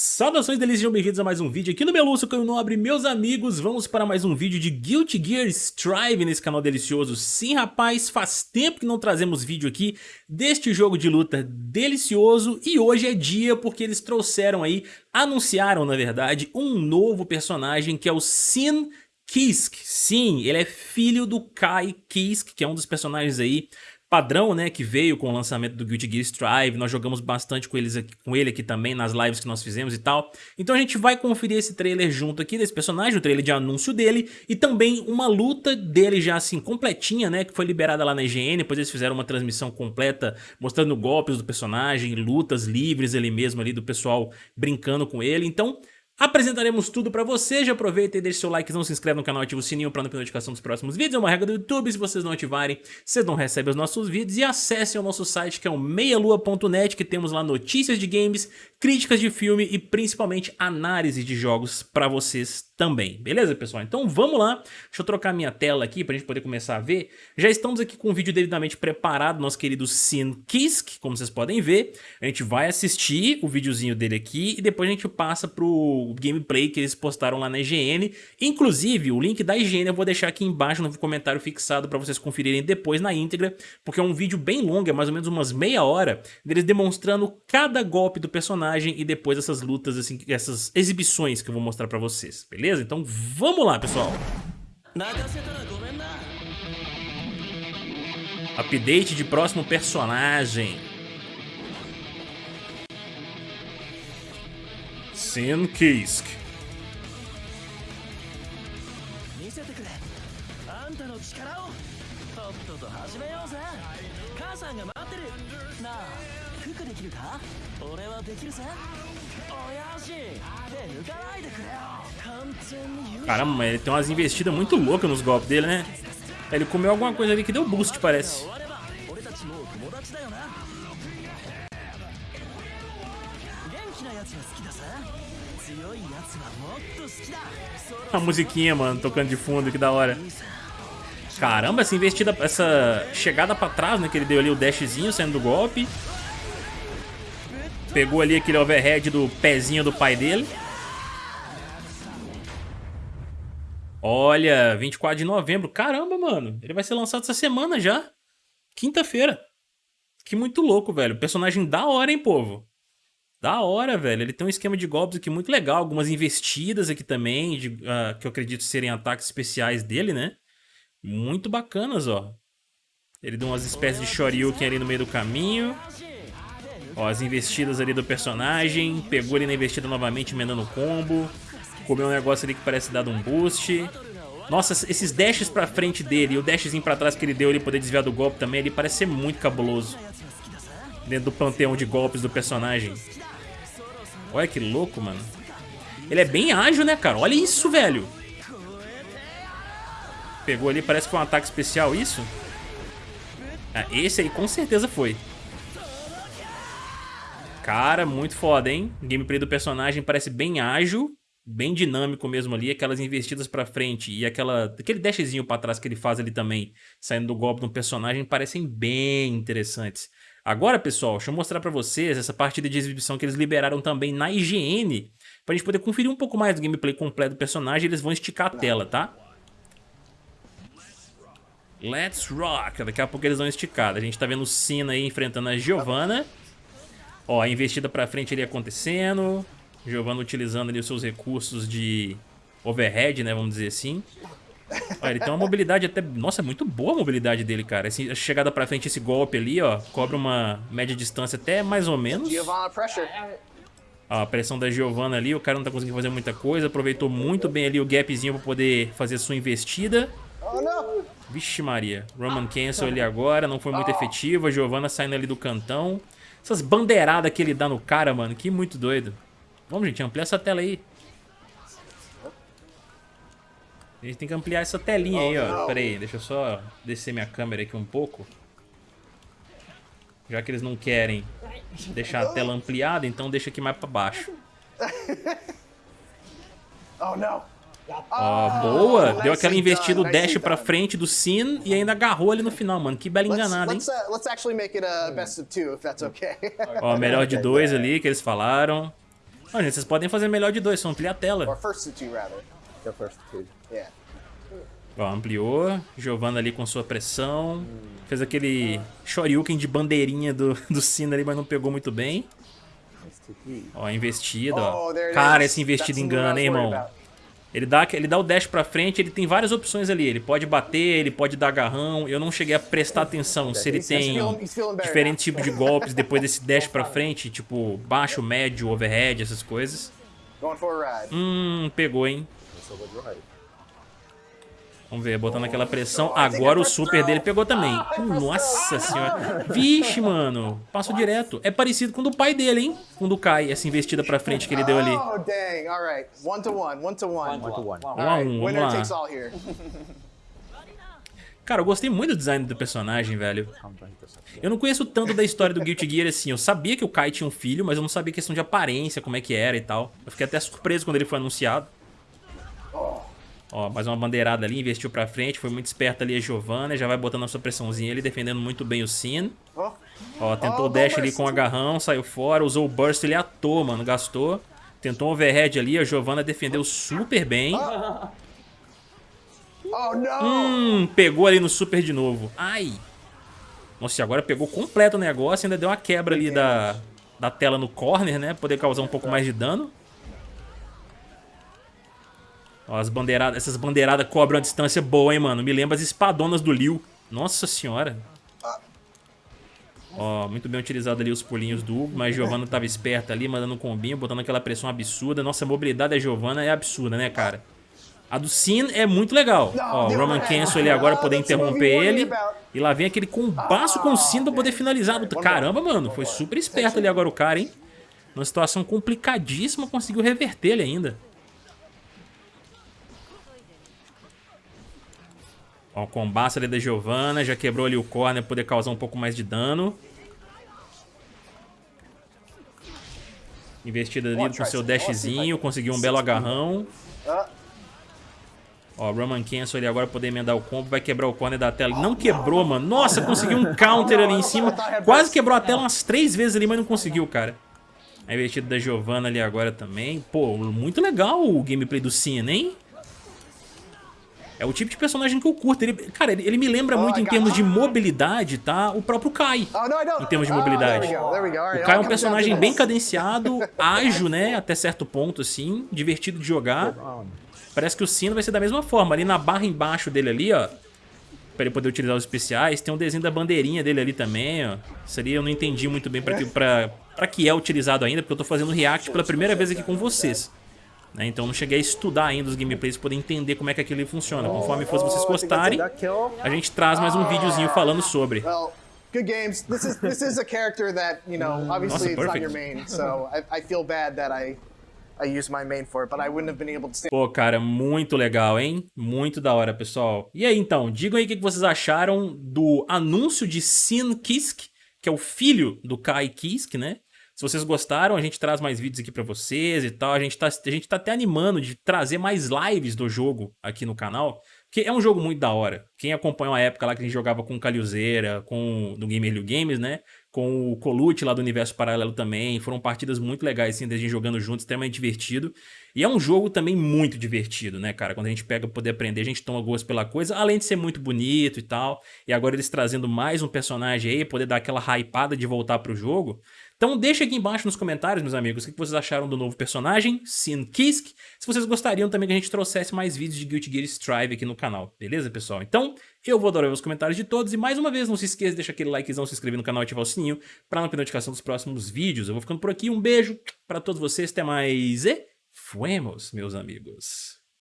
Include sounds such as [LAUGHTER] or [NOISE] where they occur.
Saudações delícias, sejam bem-vindos a mais um vídeo aqui no Meluço Caio Nobre, meus amigos, vamos para mais um vídeo de Guilty Gear Strive nesse canal delicioso. Sim, rapaz, faz tempo que não trazemos vídeo aqui deste jogo de luta delicioso e hoje é dia porque eles trouxeram aí, anunciaram na verdade, um novo personagem que é o Sin Kisk. Sim, ele é filho do Kai Kisk, que é um dos personagens aí padrão, né, que veio com o lançamento do Guilty Gear Strive, nós jogamos bastante com, eles aqui, com ele aqui também nas lives que nós fizemos e tal. Então a gente vai conferir esse trailer junto aqui desse personagem, o trailer de anúncio dele e também uma luta dele já assim completinha, né, que foi liberada lá na IGN, depois eles fizeram uma transmissão completa mostrando golpes do personagem, lutas livres ali mesmo ali do pessoal brincando com ele. Então Apresentaremos tudo pra você, já aproveita e deixa seu like, não se inscreve no canal, ativa o sininho pra não perder notificação dos próximos vídeos, é uma regra do YouTube, se vocês não ativarem, vocês não recebem os nossos vídeos. E acessem o nosso site que é o meialua.net, que temos lá notícias de games, críticas de filme e principalmente análise de jogos pra vocês também, beleza pessoal? Então vamos lá, deixa eu trocar minha tela aqui pra gente poder começar a ver. Já estamos aqui com o vídeo devidamente preparado, nosso querido Sin Kisk, como vocês podem ver. A gente vai assistir o videozinho dele aqui e depois a gente passa pro gameplay que eles postaram lá na IGN. Inclusive, o link da IGN eu vou deixar aqui embaixo no comentário fixado pra vocês conferirem depois na íntegra, porque é um vídeo bem longo, é mais ou menos umas meia hora, deles demonstrando cada golpe do personagem e depois essas lutas, assim, essas exibições que eu vou mostrar pra vocês, beleza? beleza? Então vamos lá, pessoal. Update de próximo personagem. Sin Kisk. Caramba, ele tem umas investidas muito loucas nos golpes dele, né? Ele comeu alguma coisa ali que deu boost, parece. A musiquinha, mano, tocando de fundo, que da hora. Caramba, essa investida, essa chegada pra trás, né, que ele deu ali o dashzinho saindo do golpe. Pegou ali aquele overhead do pezinho do pai dele. Olha, 24 de novembro. Caramba, mano. Ele vai ser lançado essa semana já. Quinta-feira. Que muito louco, velho. Personagem da hora, hein, povo? Da hora, velho. Ele tem um esquema de golpes aqui muito legal. Algumas investidas aqui também, de, uh, que eu acredito serem ataques especiais dele, né? Muito bacanas, ó. Ele deu umas espécies de Shoryuken ali no meio do caminho. Ó, as investidas ali do personagem. Pegou ele na investida novamente, emendando o combo. Comeu um negócio ali que parece dar um boost. Nossa, esses dashes pra frente dele e o dashzinho pra trás que ele deu ali poder desviar do golpe também, ele parece ser muito cabuloso. Dentro do panteão de golpes do personagem. Olha que louco, mano. Ele é bem ágil, né, cara? Olha isso, velho. Pegou ali, parece que foi um ataque especial, isso? Ah, esse aí com certeza foi. Cara, muito foda, hein? O gameplay do personagem parece bem ágil, bem dinâmico mesmo ali, aquelas investidas pra frente e aquela, aquele dashzinho pra trás que ele faz ali também, saindo do golpe do personagem, parecem bem interessantes. Agora, pessoal, deixa eu mostrar pra vocês essa partida de exibição que eles liberaram também na IGN, pra gente poder conferir um pouco mais do gameplay completo do personagem, eles vão esticar a tela, tá? Let's rock! Daqui a pouco eles vão esticar. A gente tá vendo o Sina aí enfrentando a Giovanna. Ó, a investida pra frente ali acontecendo. Giovanna utilizando ali os seus recursos de overhead, né, vamos dizer assim. Ó, ele tem uma mobilidade até... Nossa, é muito boa a mobilidade dele, cara. A chegada pra frente, esse golpe ali, ó, cobra uma média distância até mais ou menos. Ó, a pressão da Giovanna ali, o cara não tá conseguindo fazer muita coisa. Aproveitou muito bem ali o gapzinho pra poder fazer sua investida. Vixe Maria, Roman Cancel ali agora, não foi muito efetivo. A Giovanna saindo ali do cantão. Essas bandeiradas que ele dá no cara, mano. Que muito doido. Vamos, gente, ampliar essa tela aí. A gente tem que ampliar essa telinha aí, ó. Pera aí, deixa eu só descer minha câmera aqui um pouco. Já que eles não querem deixar a tela ampliada, então deixa aqui mais pra baixo. [LAUGHS] Oh, não. Ó, boa. Deu aquela investida, o dash pra frente do Sin e ainda agarrou ali no final, mano. Que bela enganada, hein? Ó, melhor de [LAUGHS] dois ali que eles falaram. Ó, gente, vocês podem fazer melhor de dois, só amplia a tela. Ó, ampliou. Giovanna ali com sua pressão. Fez aquele shoryuken de bandeirinha do, do Cena ali, mas não pegou muito bem. Ó, investida, ó. Oh, Cara, esse investido engana, hein, irmão? Ele dá, ele dá o dash pra frente, ele tem várias opções ali. Ele pode bater, ele pode dar agarrão. Eu não cheguei a prestar atenção se ele He's tem better diferentes tipos de golpes depois desse [LAUGHS] dash pra frente, tipo baixo, médio, overhead, essas coisas. Hum, pegou, hein? Vamos ver, botando aquela pressão. Agora o super dele pegou também. Nossa senhora. Vixe, mano. Passou direto. É parecido com o do pai dele, hein? Com o do Kai, essa investida pra frente que ele deu ali. Oh, dang. All right. One to one. One to one. One to one. Um a um, Winner vamos takes lá. all here. Cara, eu gostei muito do design do personagem, velho. Eu não conheço tanto da história do Guilty Gear assim. Eu sabia que o Kai tinha um filho, mas eu não sabia questão de aparência, como é que era e tal. Eu fiquei até surpreso quando ele foi anunciado. Ó, mais uma bandeirada ali, investiu pra frente, foi muito esperta ali a Giovanna, já vai botando a sua pressãozinha ali, defendendo muito bem o Sin. Oh. Ó, tentou Oh, o dash ali com o agarrão, saiu fora, usou o burst ele à toa, mano, gastou. Tentou um overhead ali, a Giovanna defendeu super bem. Oh, no. Hum, pegou ali no super de novo. Ai. Nossa, e agora pegou completo o negócio, ainda deu uma quebra ali da, da tela no corner, né? Poder causar um pouco mais de dano. Ó, as bandeiradas, essas bandeiradas cobram uma distância boa, hein, mano? Me lembra as espadonas do Liu. Nossa senhora. Ó, muito bem utilizado ali os pulinhos do Hugo, mas Giovanna tava esperta ali, mandando um combinho, botando aquela pressão absurda. Nossa, a mobilidade da Giovanna é absurda, né, cara? A do Sin é muito legal. Ó, o Roman Cancel ali agora poder interromper ele. E lá vem aquele combaço com o Sin pra poder finalizar. Caramba, mano, foi super esperto ali agora o cara, hein? Numa situação complicadíssima, conseguiu reverter ele ainda. Ó, o combate ali da Giovanna, já quebrou ali o corner pra poder causar um pouco mais de dano. Investida ali com seu dashzinho, conseguiu um belo agarrão. Ó, Roman Cancel ali agora poder emendar o combo, vai quebrar o corner da tela. Não quebrou, mano. Nossa, conseguiu um counter ali em cima. Quase quebrou a tela umas três vezes ali, mas não conseguiu, cara. A investida da Giovanna ali agora também. Pô, muito legal o gameplay do Cena, hein? É o tipo de personagem que eu curto. Ele, cara, ele, ele me lembra muito em termos de mobilidade, tá? O próprio Kai. Oh, don't. Em termos de Oh, mobilidade. there we go. There we go. O Kai é um personagem bem cadenciado, [LAUGHS] ágil, né? Até certo ponto, assim. Divertido de jogar. Parece que o sino vai ser da mesma forma. Ali na barra embaixo dele ali, ó. Pra ele poder utilizar os especiais. Tem um desenho da bandeirinha dele ali também, ó. Isso ali eu não entendi muito bem pra que, pra, pra que é utilizado ainda, porque eu tô fazendo react pela primeira vez aqui com vocês. Né? Então eu não cheguei a estudar ainda os gameplays pra poder entender como é que aquilo funciona. Conforme fosse vocês gostarem, That kill. a gente traz mais um videozinho falando sobre. Good games. This is this is a character that you know. Obviously, it's not your main, so I, I feel bad that I I used my main for it, but I wouldn't have been able to stay. Pô, cara, muito legal, hein? Muito da hora, pessoal. E aí, então, digam aí o que que vocês acharam do anúncio de Sin Kisk, que é o filho do Kai Kisk, né? Se vocês gostaram, a gente traz mais vídeos aqui pra vocês e tal. A gente, tá, a gente tá até animando de trazer mais lives do jogo aqui no canal, porque é um jogo muito da hora. Quem acompanha uma época lá que a gente jogava com o Calhuzeira, com do Gamer Games, né? Com o Colute lá do Universo Paralelo também. Foram partidas muito legais, assim, da gente jogando juntos, extremamente divertido. E é um jogo também muito divertido, né, cara? Quando a gente pega pra poder aprender, a gente toma gosto pela coisa, além de ser muito bonito e tal. E agora eles trazendo mais um personagem aí, poder dar aquela hypada de voltar pro jogo. Então deixa aqui embaixo nos comentários, meus amigos, o que vocês acharam do novo personagem, Sin Kisk. Se vocês gostariam também que a gente trouxesse mais vídeos de Guilty Gear Strive aqui no canal, beleza, pessoal? Então, eu vou adorar os comentários de todos. E mais uma vez, não se esqueça de deixar aquele likezão, se inscrever no canal e ativar o sininho para não perder notificação dos próximos vídeos. Eu vou ficando por aqui, um beijo para todos vocês, até mais e fuemos, meus amigos.